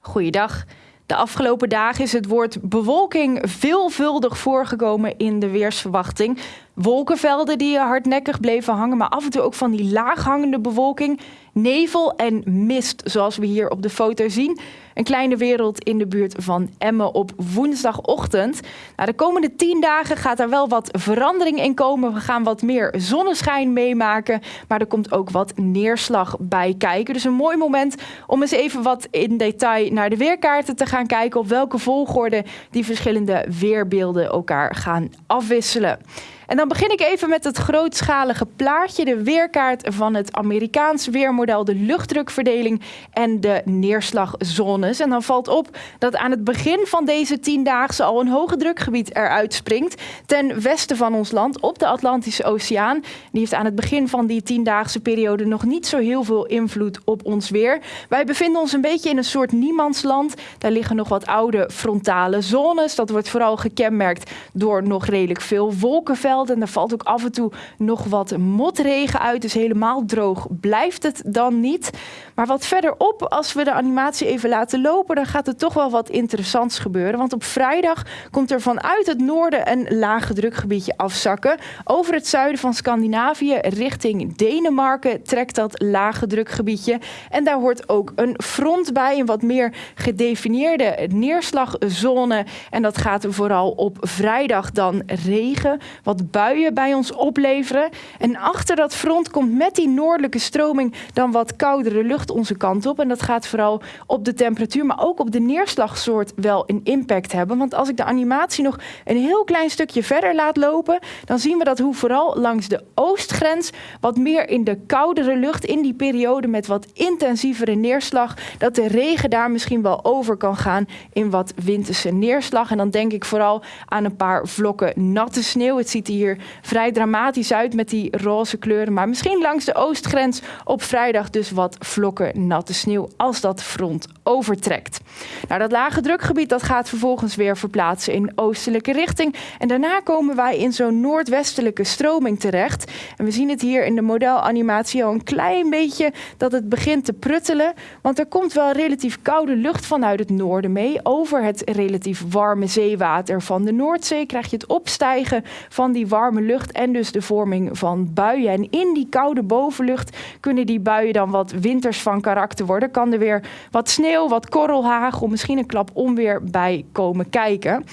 Goeiedag. De afgelopen dagen is het woord bewolking veelvuldig voorgekomen in de weersverwachting. Wolkenvelden die hardnekkig bleven hangen, maar af en toe ook van die laaghangende bewolking. Nevel en mist, zoals we hier op de foto zien. Een kleine wereld in de buurt van Emmen op woensdagochtend. Nou, de komende tien dagen gaat er wel wat verandering in komen. We gaan wat meer zonneschijn meemaken, maar er komt ook wat neerslag bij kijken. Dus een mooi moment om eens even wat in detail naar de weerkaarten te gaan kijken. Op welke volgorde die verschillende weerbeelden elkaar gaan afwisselen. En dan begin ik even met het grootschalige plaatje, de weerkaart van het Amerikaans weermodel, de luchtdrukverdeling en de neerslagzones. En dan valt op dat aan het begin van deze tiendaagse al een hoge drukgebied eruit springt ten westen van ons land op de Atlantische Oceaan. Die heeft aan het begin van die tiendaagse periode nog niet zo heel veel invloed op ons weer. Wij bevinden ons een beetje in een soort niemandsland. Daar liggen nog wat oude frontale zones. Dat wordt vooral gekenmerkt door nog redelijk veel wolkenvelden en er valt ook af en toe nog wat motregen uit. Dus helemaal droog blijft het dan niet. Maar wat verderop, als we de animatie even laten lopen, dan gaat er toch wel wat interessants gebeuren. Want op vrijdag komt er vanuit het noorden een lage drukgebiedje afzakken. Over het zuiden van Scandinavië richting Denemarken trekt dat lage drukgebiedje. En daar hoort ook een front bij, een wat meer gedefinieerde neerslagzone. En dat gaat vooral op vrijdag dan regen, wat buien bij ons opleveren. En achter dat front komt met die noordelijke stroming dan wat koudere lucht onze kant op. En dat gaat vooral op de temperatuur, maar ook op de neerslagsoort wel een impact hebben. Want als ik de animatie nog een heel klein stukje verder laat lopen, dan zien we dat hoe vooral langs de oostgrens wat meer in de koudere lucht, in die periode met wat intensievere neerslag, dat de regen daar misschien wel over kan gaan in wat winterse neerslag. En dan denk ik vooral aan een paar vlokken natte sneeuw. Het ziet er hier vrij dramatisch uit met die roze kleuren. Maar misschien langs de oostgrens op vrijdag dus wat vlokken natte sneeuw als dat front overtrekt. Nou, dat lage drukgebied dat gaat vervolgens weer verplaatsen in oostelijke richting. En daarna komen wij in zo'n noordwestelijke stroming terecht. En we zien het hier in de modelanimatie al een klein beetje dat het begint te pruttelen. Want er komt wel relatief koude lucht vanuit het noorden mee. Over het relatief warme zeewater van de Noordzee krijg je het opstijgen van die warme lucht en dus de vorming van buien. En in die koude bovenlucht kunnen die buien dan wat winters van karakter worden. Kan er weer wat sneeuw, wat korrelhagel, misschien een klap onweer bij komen kijken.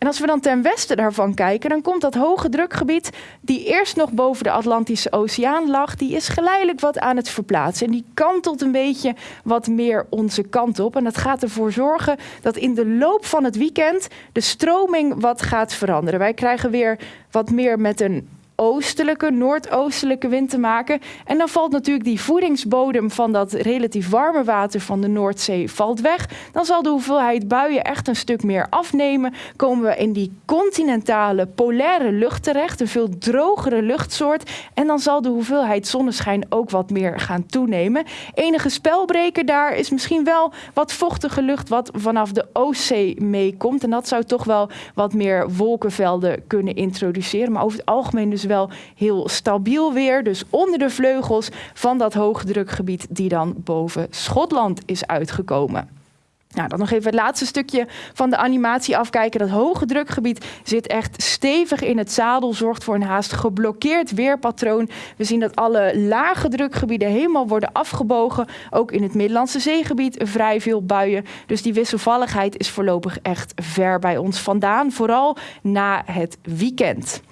En als we dan ten westen daarvan kijken, dan komt dat hoge drukgebied, die eerst nog boven de Atlantische Oceaan lag, die is geleidelijk wat aan het verplaatsen. En die kantelt een beetje wat meer onze kant op. En dat gaat ervoor zorgen dat in de loop van het weekend de stroming wat gaat veranderen. Wij krijgen weer wat meer met een oostelijke, noordoostelijke wind te maken. En dan valt natuurlijk die voedingsbodem van dat relatief warme water van de Noordzee valt weg. Dan zal de hoeveelheid buien echt een stuk meer afnemen. Komen we in die continentale polaire lucht terecht, een veel drogere luchtsoort. En dan zal de hoeveelheid zonneschijn ook wat meer gaan toenemen. Enige spelbreker daar is misschien wel wat vochtige lucht wat vanaf de Oostzee meekomt. En dat zou toch wel wat meer wolkenvelden kunnen introduceren. Maar over het algemeen dus wel heel stabiel weer. Dus onder de vleugels van dat hoogdrukgebied die dan boven Schotland is uitgekomen. Nou, dan nog even het laatste stukje van de animatie afkijken. Dat hoge drukgebied zit echt stevig in het zadel, zorgt voor een haast geblokkeerd weerpatroon. We zien dat alle lage drukgebieden helemaal worden afgebogen. Ook in het Middellandse zeegebied vrij veel buien. Dus die wisselvalligheid is voorlopig echt ver bij ons vandaan, vooral na het weekend.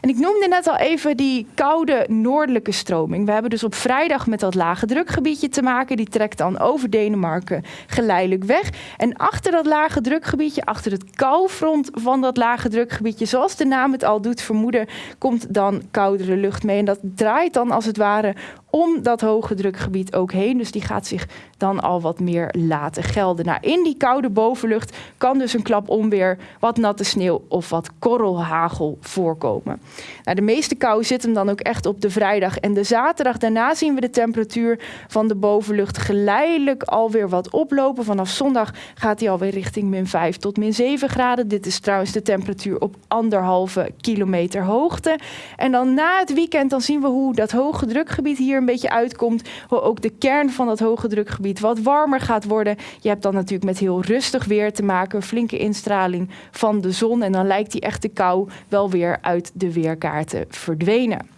En ik noemde net al even die koude noordelijke stroming. We hebben dus op vrijdag met dat lage drukgebiedje te maken. Die trekt dan over Denemarken geleidelijk weg. En achter dat lage drukgebiedje, achter het koufront van dat lage drukgebiedje, zoals de naam het al doet vermoeden, komt dan koudere lucht mee. En dat draait dan als het ware om dat hoge drukgebied ook heen. Dus die gaat zich dan al wat meer laten gelden. Nou, in die koude bovenlucht kan dus een klap onweer, wat natte sneeuw of wat korrelhagel voorkomen. Nou, de meeste kou zit hem dan ook echt op de vrijdag en de zaterdag. Daarna zien we de temperatuur van de bovenlucht geleidelijk alweer wat oplopen. Vanaf zondag gaat hij alweer richting min 5 tot min 7 graden. Dit is trouwens de temperatuur op anderhalve kilometer hoogte. En dan na het weekend dan zien we hoe dat hoge drukgebied hier beetje uitkomt. Hoe ook de kern van dat hoge drukgebied wat warmer gaat worden. Je hebt dan natuurlijk met heel rustig weer te maken. Flinke instraling van de zon. En dan lijkt die echte kou wel weer uit de weerkaarten verdwenen.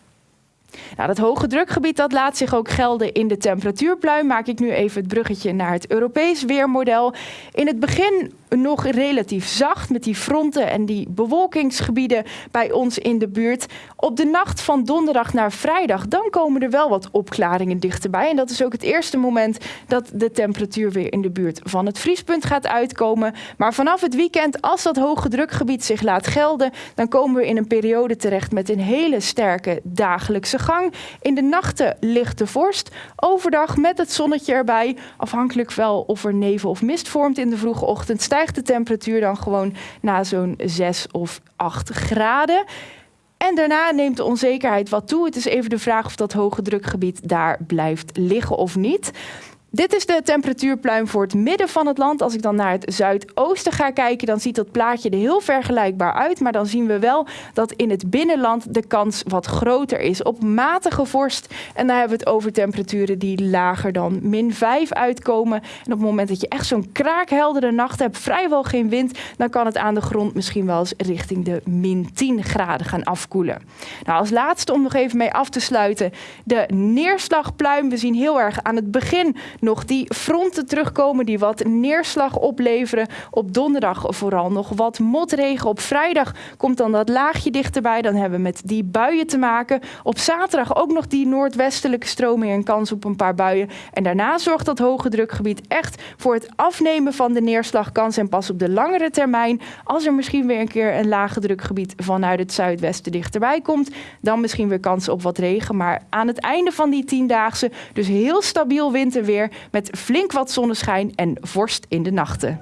Dat hoge drukgebied dat laat zich ook gelden in de temperatuurpluim. Maak ik nu even het bruggetje naar het Europees weermodel. In het begin nog relatief zacht met die fronten en die bewolkingsgebieden bij ons in de buurt. Op de nacht van donderdag naar vrijdag, dan komen er wel wat opklaringen dichterbij. En dat is ook het eerste moment dat de temperatuur weer in de buurt van het vriespunt gaat uitkomen. Maar vanaf het weekend, als dat hoge drukgebied zich laat gelden, dan komen we in een periode terecht met een hele sterke dagelijkse gang. In de nachten ligt de vorst. Overdag met het zonnetje erbij, afhankelijk wel of er nevel of mist vormt in de vroege ochtend stijgt de temperatuur dan gewoon naar zo'n 6 of 8 graden. En daarna neemt de onzekerheid wat toe. Het is even de vraag of dat hoge drukgebied daar blijft liggen of niet. Dit is de temperatuurpluim voor het midden van het land. Als ik dan naar het zuidoosten ga kijken, dan ziet dat plaatje er heel vergelijkbaar uit. Maar dan zien we wel dat in het binnenland de kans wat groter is op matige vorst. En dan hebben we het over temperaturen die lager dan min 5 uitkomen. En op het moment dat je echt zo'n kraakheldere nacht hebt, vrijwel geen wind, dan kan het aan de grond misschien wel eens richting de min 10 graden gaan afkoelen. Nou, als laatste om nog even mee af te sluiten, de neerslagpluim. We zien heel erg aan het begin nog die fronten terugkomen die wat neerslag opleveren. Op donderdag vooral nog wat motregen. Op vrijdag komt dan dat laagje dichterbij. Dan hebben we met die buien te maken. Op zaterdag ook nog die noordwestelijke stroming en kans op een paar buien. En daarna zorgt dat hoge drukgebied echt voor het afnemen van de neerslagkans. En pas op de langere termijn, als er misschien weer een keer een lage drukgebied vanuit het zuidwesten dichterbij komt, dan misschien weer kans op wat regen. Maar aan het einde van die tiendaagse, dus heel stabiel winterweer met flink wat zonneschijn en vorst in de nachten.